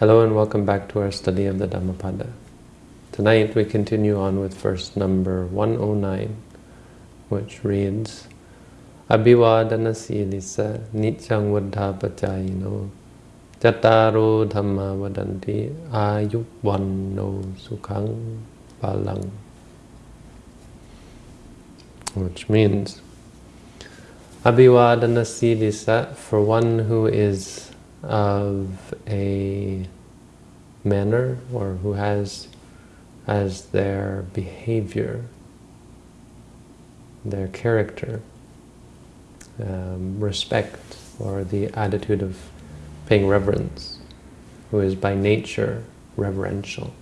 Hello and welcome back to our study of the Dhammapada. Tonight we continue on with verse number 109, which reads, Abhivadana silisa nityang vaddhapachayino Jataro dhamma vadanti ayuvanno sukhang balang. Which means, Abhivadana silisa, for one who is of a manner or who has as their behavior, their character, um, respect or the attitude of paying reverence, who is by nature reverential.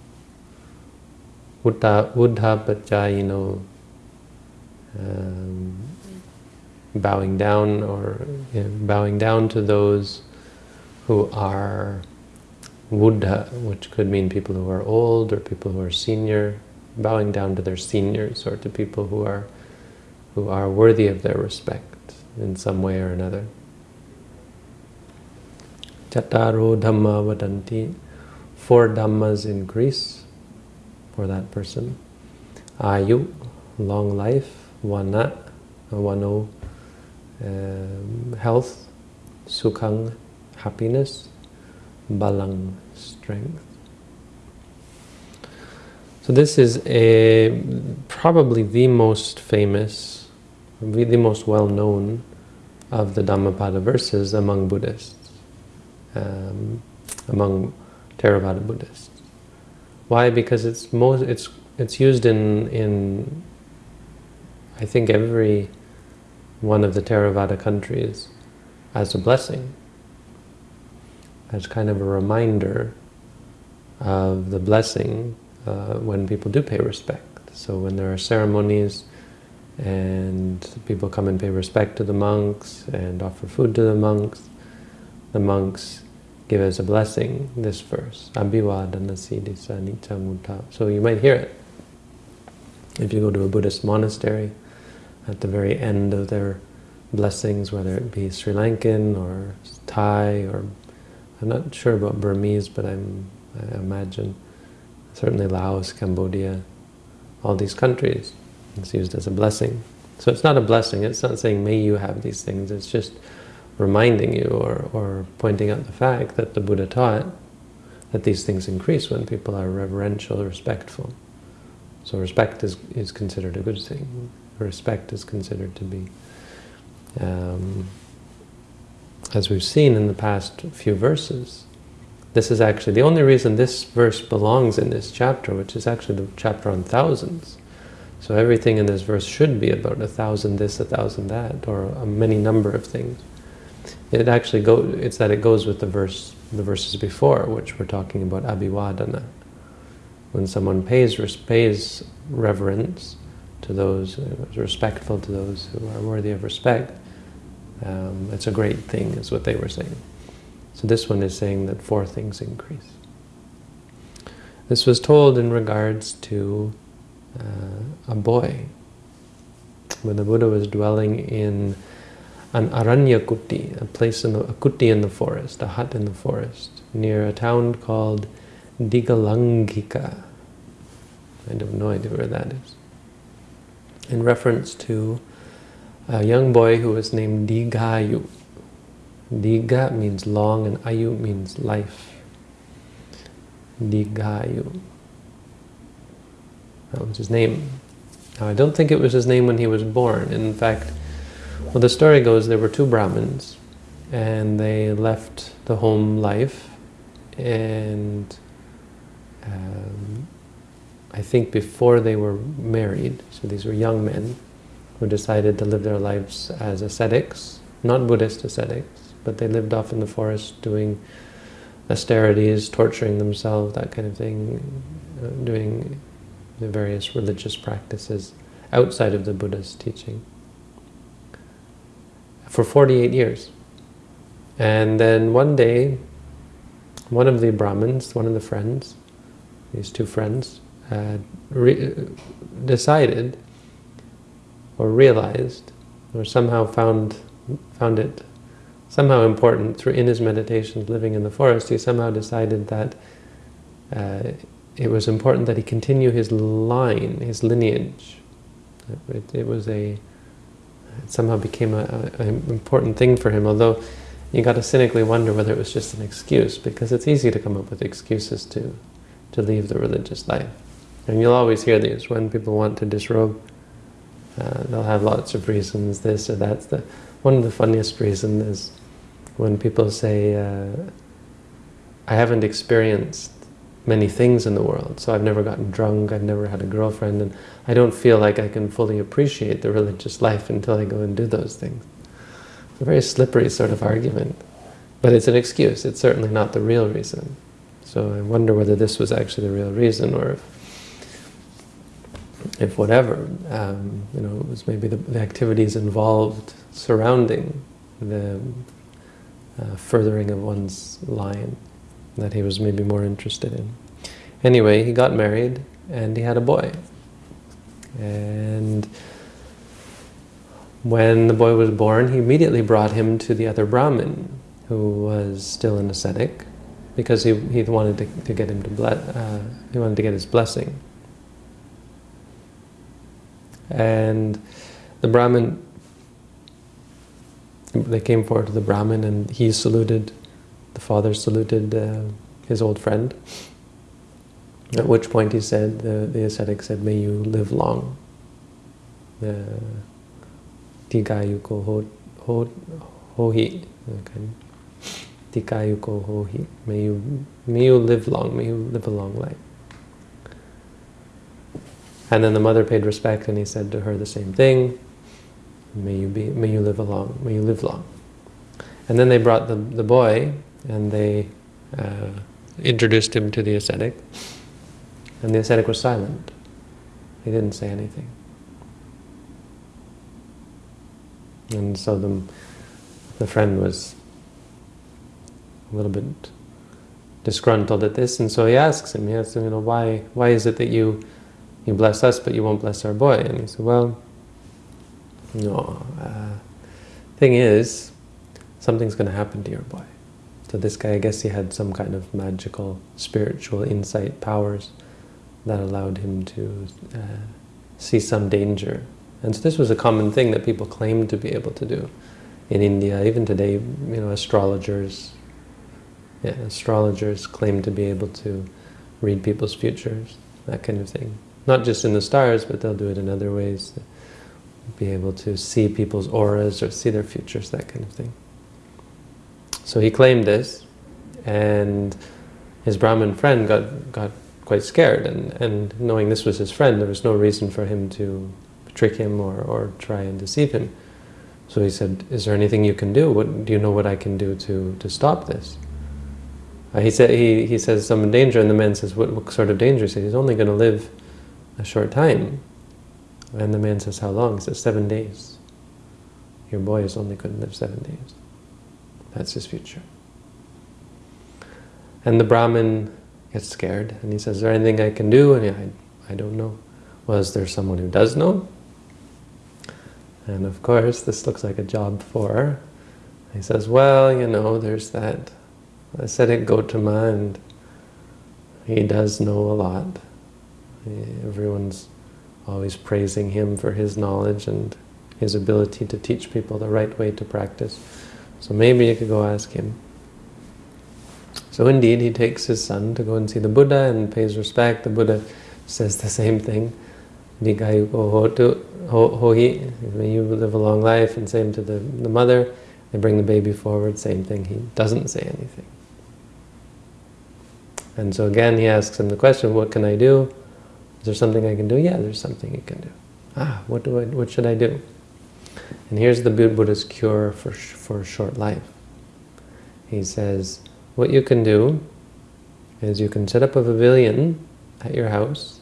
Uddha, uddha pachayino, um, bowing down or you know, bowing down to those who are Buddha, which could mean people who are old or people who are senior, bowing down to their seniors or to people who are who are worthy of their respect in some way or another. Chataro Dhamma Vadanti, four Dhammas increase for that person. Ayu, long life, Vana, Vano, um, health, Sukhang, happiness, balang, strength. So this is a probably the most famous, the most well-known of the Dhammapada verses among Buddhists, um, among Theravada Buddhists. Why? Because it's most it's it's used in in I think every one of the Theravada countries as a blessing as kind of a reminder of the blessing uh, when people do pay respect. So when there are ceremonies and people come and pay respect to the monks and offer food to the monks, the monks give as a blessing this verse, Abhivadana Siddhisa Nityamutta. So you might hear it. If you go to a Buddhist monastery, at the very end of their blessings, whether it be Sri Lankan or Thai or I'm not sure about Burmese, but I'm, I imagine certainly Laos, Cambodia, all these countries, it's used as a blessing. So it's not a blessing, it's not saying, may you have these things, it's just reminding you or, or pointing out the fact that the Buddha taught that these things increase when people are reverential, respectful. So respect is, is considered a good thing. Respect is considered to be um, as we've seen in the past few verses, this is actually the only reason this verse belongs in this chapter, which is actually the chapter on thousands. So everything in this verse should be about a thousand this, a thousand that, or a many number of things. It actually go it's that it goes with the verse the verses before, which we're talking about abhivadana. When someone pays pays reverence to those, uh, respectful to those who are worthy of respect, um, it's a great thing, is what they were saying. So this one is saying that four things increase. This was told in regards to uh, a boy. When the Buddha was dwelling in an aranya kuti, a place in the, a kuti in the forest, a hut in the forest, near a town called Digalangika. I have no idea where that is. In reference to a young boy who was named Digayu. Diga means long and Ayu means life. Digayu. That was his name. Now, I don't think it was his name when he was born. In fact, well, the story goes there were two Brahmins and they left the home life and um, I think before they were married, so these were young men, who decided to live their lives as ascetics, not Buddhist ascetics, but they lived off in the forest doing austerities, torturing themselves, that kind of thing, uh, doing the various religious practices outside of the Buddha's teaching for 48 years. And then one day, one of the Brahmins, one of the friends, these two friends, uh, decided or realized or somehow found found it somehow important through in his meditations living in the forest, he somehow decided that uh, it was important that he continue his line, his lineage. It, it was a, it somehow became an important thing for him, although you got to cynically wonder whether it was just an excuse, because it's easy to come up with excuses to, to leave the religious life. And you'll always hear these when people want to disrobe. Uh, they'll have lots of reasons, this or that. The, one of the funniest reasons is when people say, uh, I haven't experienced many things in the world, so I've never gotten drunk, I've never had a girlfriend, and I don't feel like I can fully appreciate the religious life until I go and do those things. It's a very slippery sort of argument. But it's an excuse, it's certainly not the real reason. So I wonder whether this was actually the real reason, or if if whatever, um, you know, it was maybe the, the activities involved surrounding the uh, furthering of one's line that he was maybe more interested in. Anyway, he got married and he had a boy. And when the boy was born, he immediately brought him to the other Brahmin, who was still an ascetic, because he, he wanted to, to get him to uh, he wanted to get his blessing. And the Brahmin, they came forward to the Brahmin and he saluted, the father saluted uh, his old friend. At which point he said, the, the ascetic said, may you live long. The Tikayuko ho, ho, hohi. Okay. Tikayuko hohi. May you, may you live long, may you live a long life. And then the mother paid respect and he said to her the same thing. May you be, may you live long, may you live long. And then they brought the, the boy and they uh, introduced him to the ascetic. And the ascetic was silent. He didn't say anything. And so the, the friend was a little bit disgruntled at this, and so he asks him, he asks him, you know, why, why is it that you you bless us, but you won't bless our boy. And he said, well, no, uh, thing is, something's going to happen to your boy. So this guy, I guess he had some kind of magical, spiritual insight powers that allowed him to uh, see some danger. And so this was a common thing that people claimed to be able to do in India. Even today, you know, astrologers, yeah, astrologers claim to be able to read people's futures, that kind of thing. Not just in the stars, but they'll do it in other ways. Be able to see people's auras or see their futures, that kind of thing. So he claimed this, and his Brahmin friend got, got quite scared, and, and knowing this was his friend, there was no reason for him to trick him or, or try and deceive him. So he said, is there anything you can do? What, do you know what I can do to, to stop this? Uh, he, said, he, he says some danger, and the man says, what, what sort of danger? He said, he's only going to live a short time. And the man says, how long? He says, seven days. Your boy is only to live seven days. That's his future. And the Brahmin gets scared, and he says, is there anything I can do? And he, I, I don't know. Well, there someone who does know? And of course, this looks like a job for. He says, well, you know, there's that ascetic Gotama, and he does know a lot. Eh, everyone's always praising him for his knowledge and his ability to teach people the right way to practice. So maybe you could go ask him. So indeed, he takes his son to go and see the Buddha and pays respect. The Buddha says the same thing. Hohi, may you live a long life, and same to the, the mother. They bring the baby forward, same thing. He doesn't say anything. And so again, he asks him the question, what can I do? Is there something I can do? Yeah, there's something you can do. Ah, what do I? What should I do? And here's the Buddha's cure for for short life. He says, what you can do is you can set up a pavilion at your house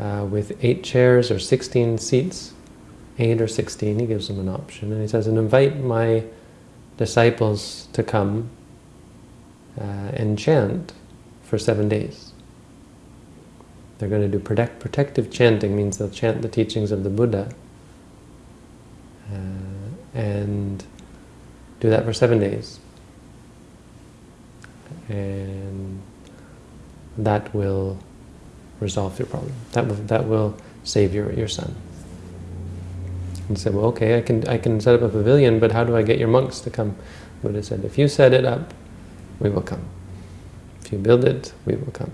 uh, with eight chairs or 16 seats, eight or 16, he gives them an option. And he says, and invite my disciples to come uh, and chant for seven days. They're going to do protect, protective chanting, means they'll chant the teachings of the Buddha. Uh, and Do that for seven days. And that will resolve your problem. That will, that will save your, your son. And said, well, okay, I can, I can set up a pavilion, but how do I get your monks to come? Buddha said, if you set it up, we will come. If you build it, we will come.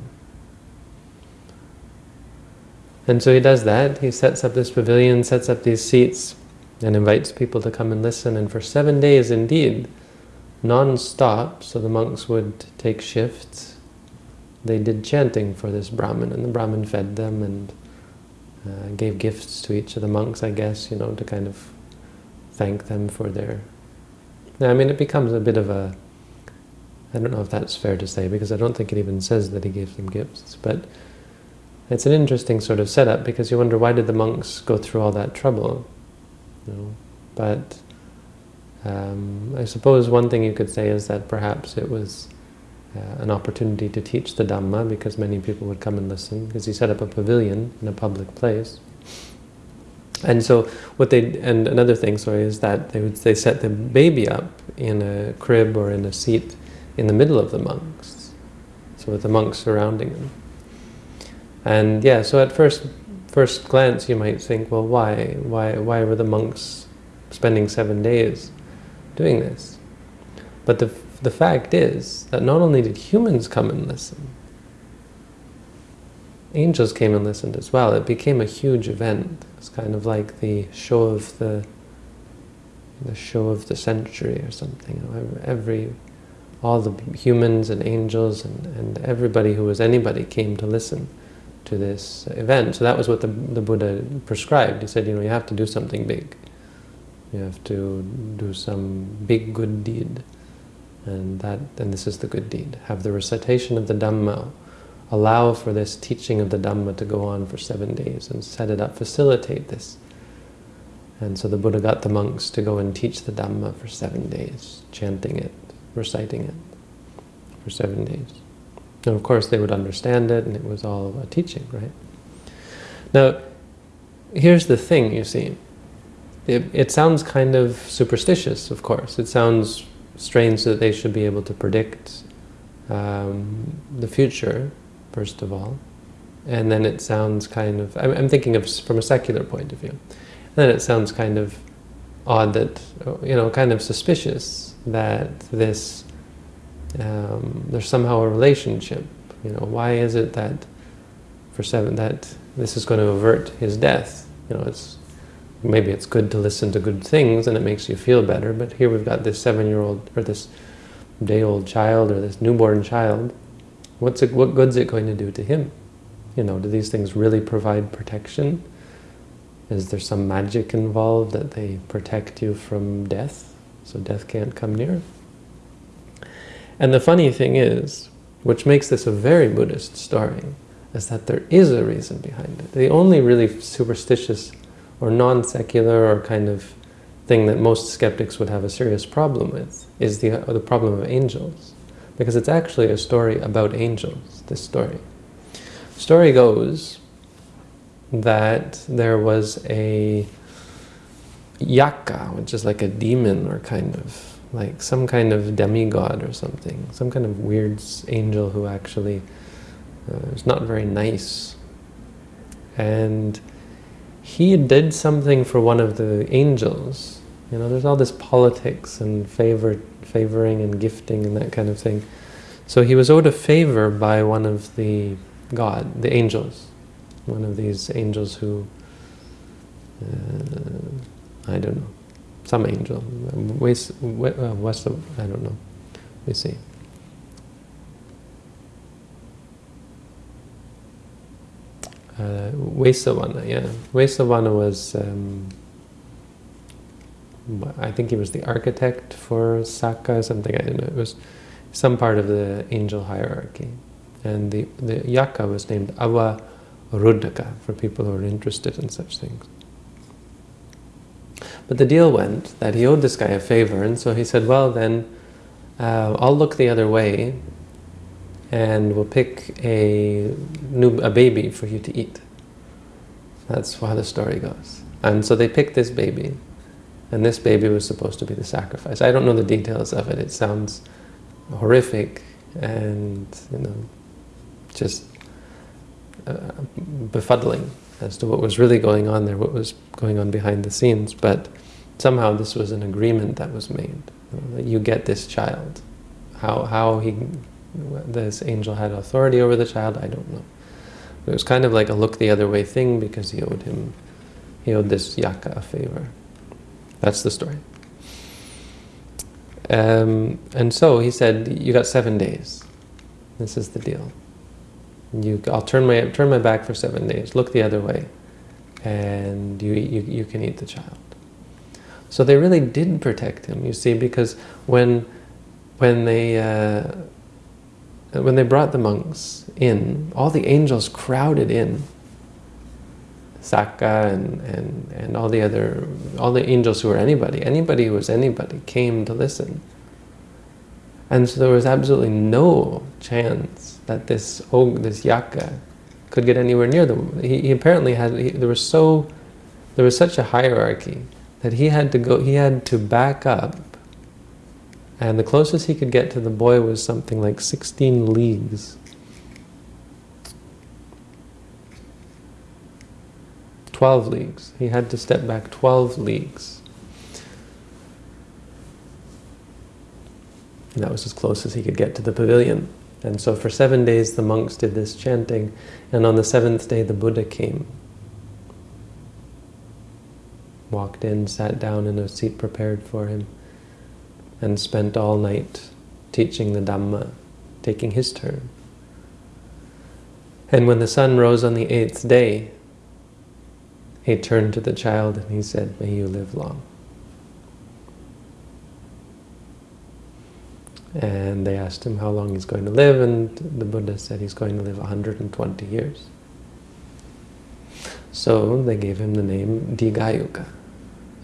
And so he does that. He sets up this pavilion, sets up these seats, and invites people to come and listen. And for seven days, indeed, non-stop, so the monks would take shifts, they did chanting for this Brahmin, and the Brahmin fed them and uh, gave gifts to each of the monks, I guess, you know, to kind of thank them for their... Now, I mean, it becomes a bit of a... I don't know if that's fair to say, because I don't think it even says that he gave them gifts, but it's an interesting sort of setup, because you wonder, why did the monks go through all that trouble? You know? But um, I suppose one thing you could say is that perhaps it was uh, an opportunity to teach the Dhamma because many people would come and listen because he set up a pavilion in a public place. And so what they and another thing, sorry, is that they would they set the baby up in a crib or in a seat in the middle of the monks, so with the monks surrounding them. And yeah, so at first first glance you might think, well, why why why were the monks spending seven days doing this? But the the fact is that not only did humans come and listen, angels came and listened as well. It became a huge event. It's kind of like the show of the the show of the century or something. Every all the humans and angels and, and everybody who was anybody came to listen to this event. So that was what the, the Buddha prescribed. He said, you know, you have to do something big. You have to do some big good deed. And that, and this is the good deed. Have the recitation of the Dhamma, allow for this teaching of the Dhamma to go on for seven days and set it up, facilitate this. And so the Buddha got the monks to go and teach the Dhamma for seven days, chanting it, reciting it for seven days. And of course they would understand it and it was all a teaching, right? Now, here's the thing, you see. It, it sounds kind of superstitious, of course. It sounds strange that they should be able to predict um, the future, first of all. And then it sounds kind of, I'm, I'm thinking of from a secular point of view. And then it sounds kind of odd that, you know, kind of suspicious that this, um, there's somehow a relationship. You know, why is it that for seven, that this is going to avert his death? You know, it's maybe it's good to listen to good things and it makes you feel better, but here we've got this seven-year-old or this day-old child or this newborn child. What's it, what good's it going to do to him? You know, do these things really provide protection? Is there some magic involved that they protect you from death, so death can't come near? And the funny thing is, which makes this a very Buddhist story, is that there is a reason behind it. The only really superstitious or non-secular or kind of thing that most skeptics would have a serious problem with is the, the problem of angels. Because it's actually a story about angels, this story. Story goes that there was a yaka, which is like a demon or kind of like some kind of demigod or something, some kind of weird angel who actually uh, is not very nice. And he did something for one of the angels. You know, there's all this politics and favor, favoring and gifting and that kind of thing. So he was owed a favor by one of the God, the angels, one of these angels who, uh, I don't know, some angel, west, west of, I don't know, we see. uh, Vesavana, yeah. Vesavana was, um, I think he was the architect for Sakka, something, I don't know. It was some part of the angel hierarchy. And the, the Yaka was named Avarudaka, for people who are interested in such things. But the deal went that he owed this guy a favor, and so he said, well then, uh, I'll look the other way and we'll pick a new a baby for you to eat. That's how the story goes. And so they picked this baby, And this baby was supposed to be the sacrifice. I don't know the details of it. It sounds horrific and, you know, just uh, befuddling as to what was really going on there, what was going on behind the scenes. But somehow this was an agreement that was made, you know, that you get this child. How, how he, this angel had authority over the child, I don't know. It was kind of like a look the other way thing because he owed him, he owed this yaka a favor. That's the story. Um, and so he said, you got seven days. This is the deal. You, I'll turn my turn my back for seven days. Look the other way, and you you you can eat the child. So they really did protect him. You see, because when when they uh, when they brought the monks in, all the angels crowded in. Sakka and, and, and all the other, all the angels who were anybody, anybody who was anybody came to listen. And so there was absolutely no chance that this og, this yaka, could get anywhere near them. He, he apparently had. He, there was so, there was such a hierarchy that he had to go. He had to back up. And the closest he could get to the boy was something like 16 leagues. 12 leagues. He had to step back 12 leagues. And that was as close as he could get to the pavilion. And so for seven days the monks did this chanting, and on the seventh day the Buddha came. Walked in, sat down in a seat prepared for him, and spent all night teaching the Dhamma, taking his turn. And when the sun rose on the eighth day, he turned to the child and he said, May you live long. And they asked him how long he's going to live, and the Buddha said he's going to live 120 years. So they gave him the name Digayuka,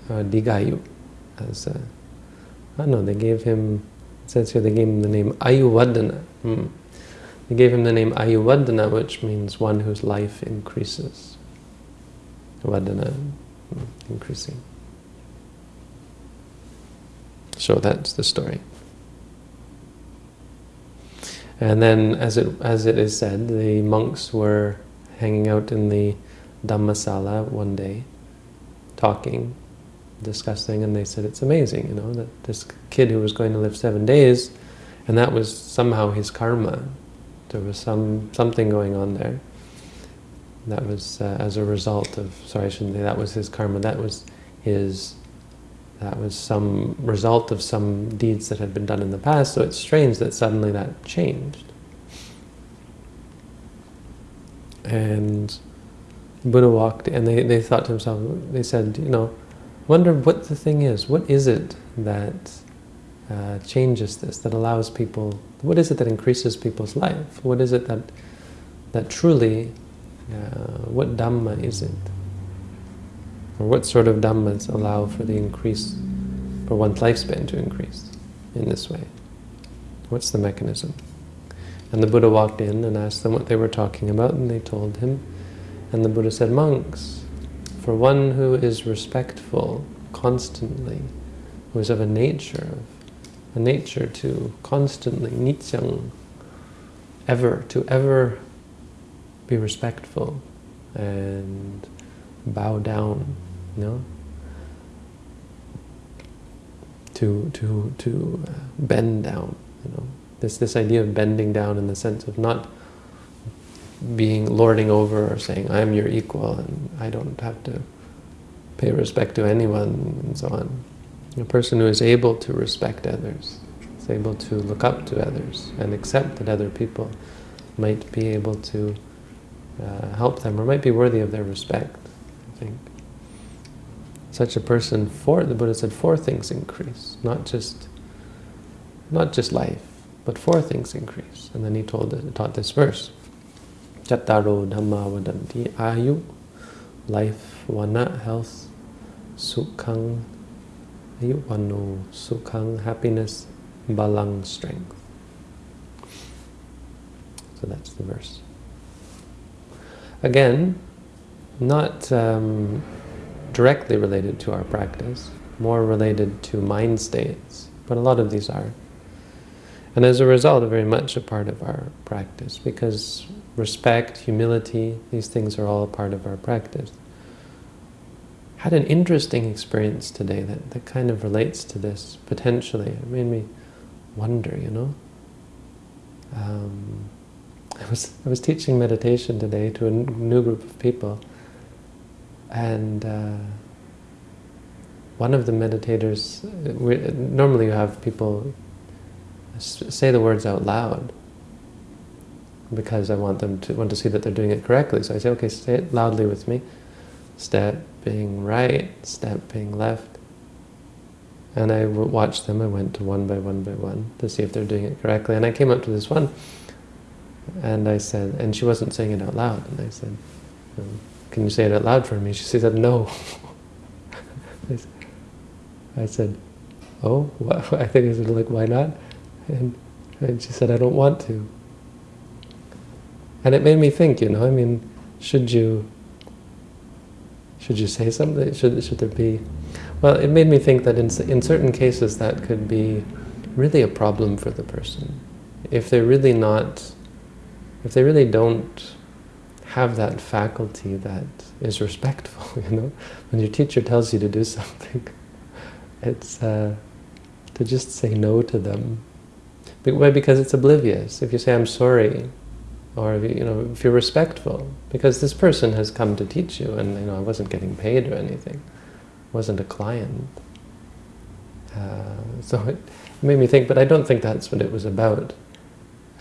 or Digayu. As a, I know, they gave him, it says here they gave him the name Ayuvadana. Hmm. They gave him the name Ayuvadana, which means one whose life increases. Vadana, hmm, increasing. So that's the story. And then, as it as it is said, the monks were hanging out in the Dhammasala one day, talking, discussing, and they said it's amazing, you know, that this kid who was going to live seven days, and that was somehow his karma. There was some something going on there. That was uh, as a result of, sorry, I shouldn't say that was his karma, that was his that was some result of some deeds that had been done in the past, so it's strange that suddenly that changed. And Buddha walked, and they, they thought to themselves, they said, you know, wonder what the thing is. What is it that uh, changes this, that allows people, what is it that increases people's life? What is it that, that truly, uh, what Dhamma is it? Or what sort of dhammas allow for the increase, for one's lifespan to increase in this way? What's the mechanism? And the Buddha walked in and asked them what they were talking about, and they told him. And the Buddha said, monks, for one who is respectful constantly, who is of a nature, of a nature to constantly, nityang, ever, to ever be respectful and bow down you know, to to to bend down. You know, this this idea of bending down in the sense of not being lording over or saying I'm your equal and I don't have to pay respect to anyone and so on. A person who is able to respect others, is able to look up to others and accept that other people might be able to uh, help them or might be worthy of their respect, I think such a person, four, the Buddha said four things increase, not just, not just life, but four things increase. And then he told, taught this verse, Chattaro Dhamma Vadanti Ayu, life, vana, health, Sukhang, Ayuvano, Sukhang, happiness, Balang, strength. So that's the verse. Again, not um, directly related to our practice, more related to mind states, but a lot of these are. And as a result, very much a part of our practice, because respect, humility, these things are all a part of our practice. Had an interesting experience today that, that kind of relates to this, potentially. It made me wonder, you know. Um, I was I was teaching meditation today to a new group of people, and uh, one of the meditators. We, normally, you have people say the words out loud because I want them to want to see that they're doing it correctly. So I say, okay, say it loudly with me. Step being right, step being left. And I watched them. I went to one by one by one to see if they're doing it correctly. And I came up to this one, and I said, and she wasn't saying it out loud. And I said, um, can you say it out loud for me? She said, uh, no. I said, oh? I think I said, like, why not? And, and she said, I don't want to. And it made me think, you know, I mean, should you should you say something? Should, should there be... Well, it made me think that in, in certain cases that could be really a problem for the person. If they're really not, if they really don't have that faculty that is respectful, you know? When your teacher tells you to do something, it's uh, to just say no to them. Why? Because it's oblivious. If you say, I'm sorry, or you know, if you're respectful, because this person has come to teach you, and you know, I wasn't getting paid or anything, I wasn't a client. Uh, so it made me think, but I don't think that's what it was about.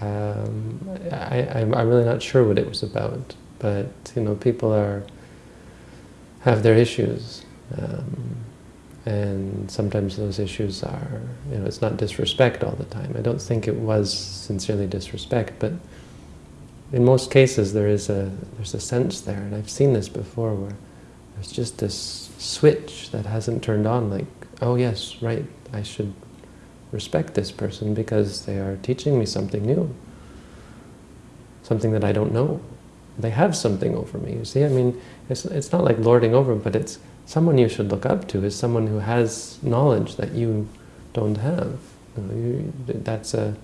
Um, I, I'm, I'm really not sure what it was about, but you know, people are have their issues, um, and sometimes those issues are, you know, it's not disrespect all the time. I don't think it was sincerely disrespect, but in most cases there is a there's a sense there, and I've seen this before where there's just this switch that hasn't turned on, like, oh yes, right, I should respect this person because they are teaching me something new, something that I don't know. They have something over me, you see? I mean, it's, it's not like lording over, but it's someone you should look up to is someone who has knowledge that you don't have. You know, you, that's a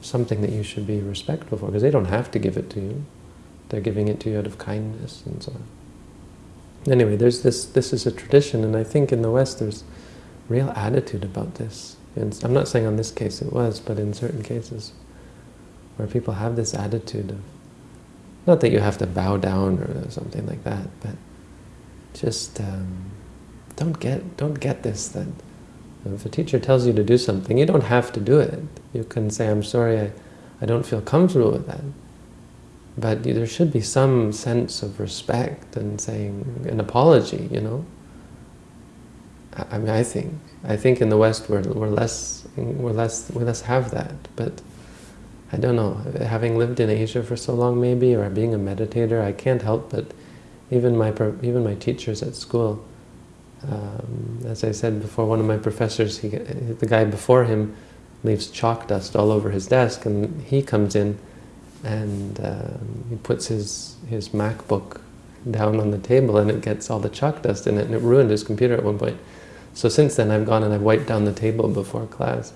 something that you should be respectful for, because they don't have to give it to you. They're giving it to you out of kindness and so on. Anyway, there's this, this is a tradition, and I think in the West there's real attitude about this. I'm not saying on this case it was, but in certain cases where people have this attitude of, not that you have to bow down or something like that, but just um, don't get don't get this that if a teacher tells you to do something, you don't have to do it. You can say, I'm sorry, I, I don't feel comfortable with that. But there should be some sense of respect and saying an apology, you know. I, I mean, I think I think in the West we're we're less we're less we less have that. But I don't know. Having lived in Asia for so long, maybe, or being a meditator, I can't help but even my even my teachers at school um, as I said before, one of my professors, he, the guy before him, leaves chalk dust all over his desk, and he comes in and um, he puts his his MacBook down on the table, and it gets all the chalk dust in it, and it ruined his computer at one point. So since then, I've gone and I've wiped down the table before class.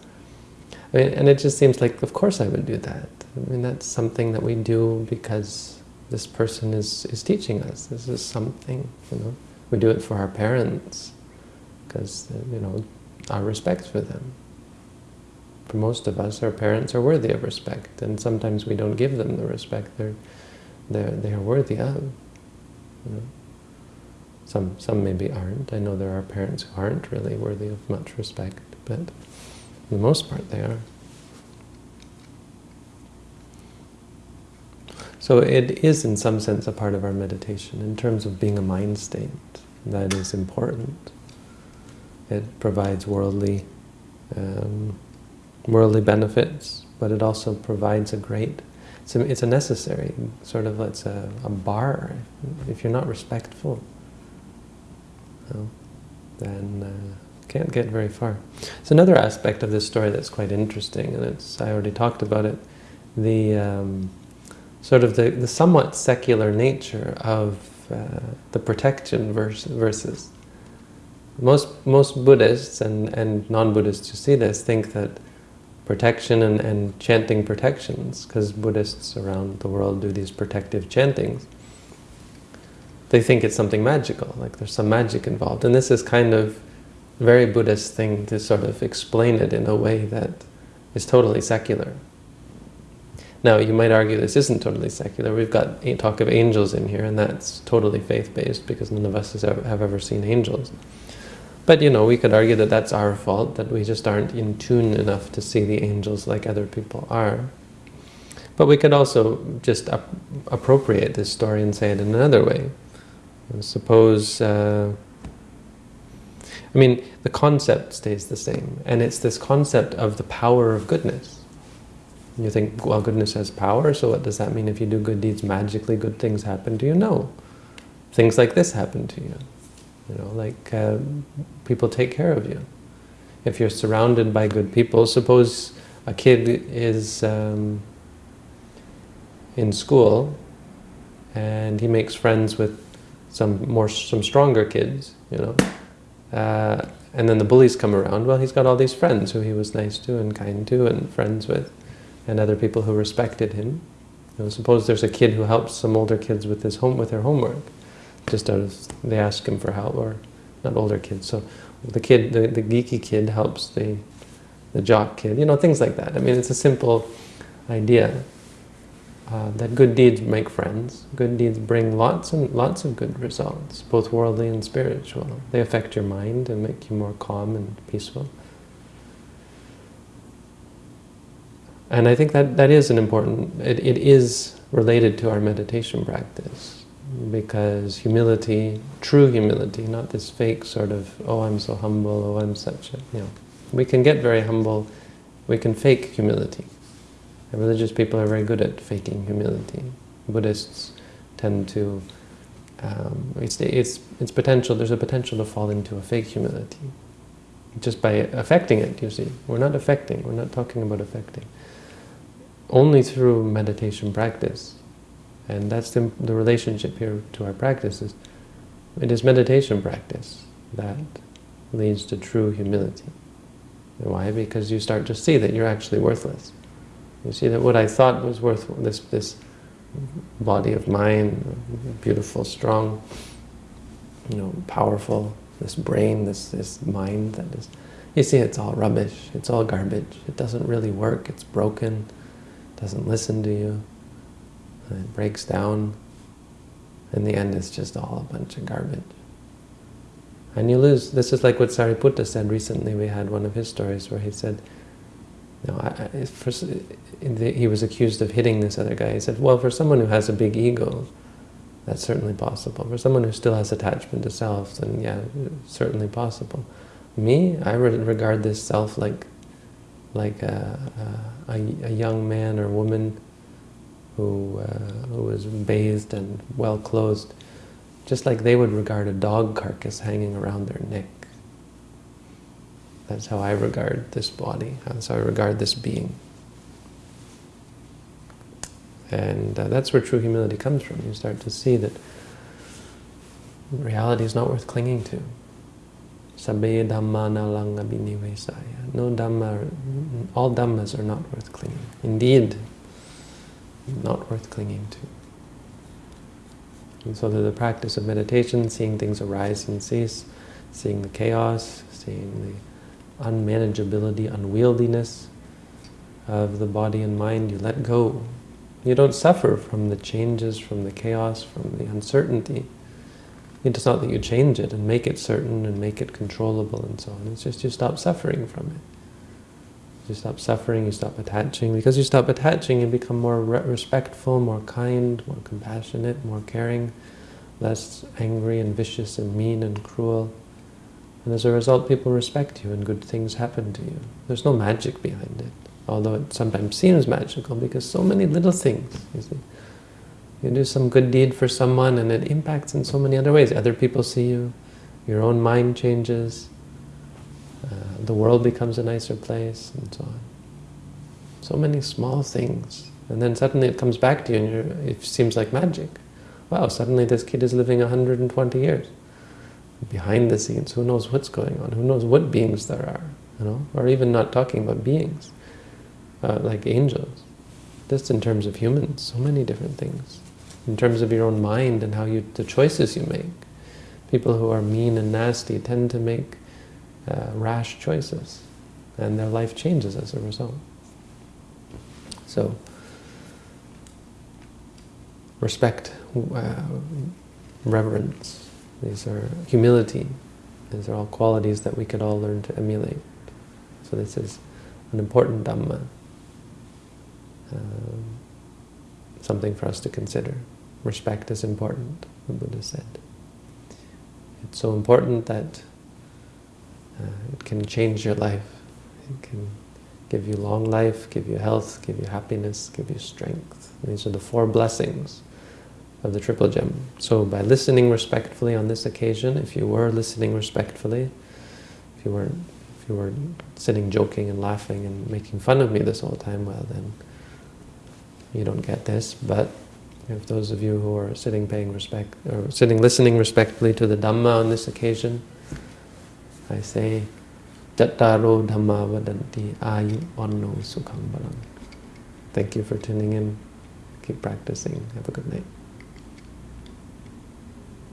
I mean, and it just seems like, of course, I would do that. I mean, that's something that we do because this person is is teaching us. This is something, you know. We do it for our parents because, you know, our respect for them. For most of us, our parents are worthy of respect, and sometimes we don't give them the respect they're, they're, they are worthy of. You know? Some, some maybe aren't. I know there are parents who aren't really worthy of much respect, but for the most part they are. So it is in some sense a part of our meditation in terms of being a mind state that is important. It provides worldly um, worldly benefits, but it also provides a great, it's a, necessary, sort of, it's a, a bar. If you're not respectful, know, then uh, can't get very far. It's another aspect of this story that's quite interesting, and it's, I already talked about it, the um, sort of the, the somewhat secular nature of uh, the protection verse, verses. Most, most Buddhists and, and non-Buddhists who see this think that protection and, and chanting protections, because Buddhists around the world do these protective chantings, they think it's something magical, like there's some magic involved. And this is kind of very Buddhist thing to sort of explain it in a way that is totally secular. Now, you might argue this isn't totally secular. We've got talk of angels in here, and that's totally faith-based because none of us have ever seen angels. But, you know, we could argue that that's our fault, that we just aren't in tune enough to see the angels like other people are. But we could also just appropriate this story and say it in another way. Suppose, uh, I mean, the concept stays the same, and it's this concept of the power of goodness. You think, well, goodness has power, so what does that mean? If you do good deeds, magically good things happen to you? No. Things like this happen to you. You know, like uh, people take care of you. If you're surrounded by good people, suppose a kid is um, in school and he makes friends with some more, some stronger kids, you know, uh, and then the bullies come around, well, he's got all these friends who he was nice to and kind to and friends with and other people who respected him. You know, suppose there's a kid who helps some older kids with his home with their homework, just out of they ask him for help, or not older kids. So the kid, the, the geeky kid helps the the jock kid. You know, things like that. I mean, it's a simple idea uh, that good deeds make friends. Good deeds bring lots and lots of good results, both worldly and spiritual. They affect your mind and make you more calm and peaceful. And I think that that is an important, it, it is related to our meditation practice because humility, true humility, not this fake sort of, oh, I'm so humble, oh, I'm such a, you know. We can get very humble, we can fake humility. And religious people are very good at faking humility. Buddhists tend to, um, it's, it's, it's potential, there's a potential to fall into a fake humility. Just by affecting it, you see. We're not affecting, we're not talking about affecting only through meditation practice. And that's the, the relationship here to our practices. It is meditation practice that leads to true humility. Why? Because you start to see that you're actually worthless. You see that what I thought was worth this this body of mine, beautiful, strong, you know, powerful, this brain, this this mind that is you see it's all rubbish, it's all garbage, it doesn't really work, it's broken, doesn't listen to you, it breaks down. In the end, it's just all a bunch of garbage. And you lose, this is like what Sariputta said recently, we had one of his stories where he said, know, I, I, for, he was accused of hitting this other guy. He said, well, for someone who has a big ego, that's certainly possible. For someone who still has attachment to self, then yeah, certainly possible. Me, I regard this self like like a, a, a young man or woman who, uh, who was bathed and well clothed, just like they would regard a dog carcass hanging around their neck. That's how I regard this body, that's how I regard this being. And uh, that's where true humility comes from. You start to see that reality is not worth clinging to. Binivesaya. No dhamma, all dhammas are not worth clinging. Indeed, not worth clinging to. And so through the practice of meditation, seeing things arise and cease, seeing the chaos, seeing the unmanageability, unwieldiness of the body and mind, you let go. You don't suffer from the changes, from the chaos, from the uncertainty. It's not that you change it and make it certain and make it controllable and so on. It's just you stop suffering from it. You stop suffering, you stop attaching. Because you stop attaching, you become more respectful, more kind, more compassionate, more caring, less angry and vicious and mean and cruel. And as a result, people respect you and good things happen to you. There's no magic behind it, although it sometimes seems magical because so many little things, you see. You do some good deed for someone and it impacts in so many other ways. Other people see you, your own mind changes, uh, the world becomes a nicer place, and so on. So many small things. And then suddenly it comes back to you and it seems like magic. Wow, suddenly this kid is living 120 years. Behind the scenes, who knows what's going on, who knows what beings there are, you know, or even not talking about beings, uh, like angels. Just in terms of humans, so many different things. In terms of your own mind and how you, the choices you make. People who are mean and nasty tend to make uh, rash choices, and their life changes as a result. So, respect, uh, reverence, these are humility. These are all qualities that we could all learn to emulate. So this is an important Dhamma. Um, something for us to consider. Respect is important, the Buddha said. It's so important that uh, it can change your life. It can give you long life, give you health, give you happiness, give you strength. These are the four blessings of the Triple Gem. So by listening respectfully on this occasion, if you were listening respectfully, if you weren't, if you were sitting joking and laughing and making fun of me this whole time, well then you don't get this. But if those of you who are sitting paying respect, or sitting listening respectfully to the Dhamma on this occasion, I say, Cattaro Dhamma Vaddhanti Ayu Vanno Sukham. Thank you for tuning in. Keep practicing. Have a good night.